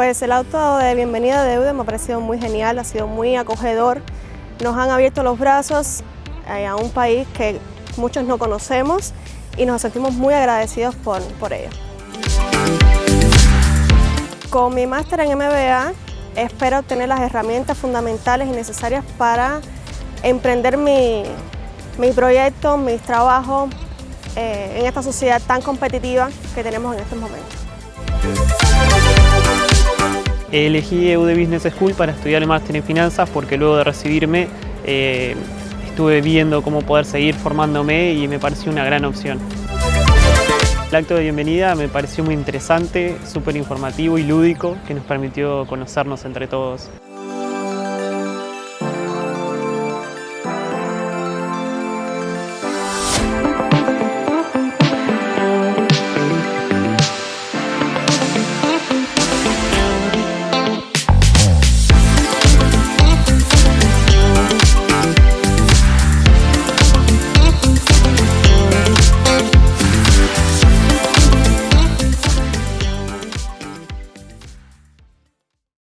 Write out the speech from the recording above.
Pues el auto de bienvenida de UDE me ha parecido muy genial, ha sido muy acogedor. Nos han abierto los brazos eh, a un país que muchos no conocemos y nos sentimos muy agradecidos por, por ello. Con mi máster en MBA espero obtener las herramientas fundamentales y necesarias para emprender mi, mi proyecto, mis trabajos eh, en esta sociedad tan competitiva que tenemos en estos momentos. Elegí EUD Business School para estudiar el máster en finanzas porque luego de recibirme eh, estuve viendo cómo poder seguir formándome y me pareció una gran opción. El acto de bienvenida me pareció muy interesante, súper informativo y lúdico que nos permitió conocernos entre todos.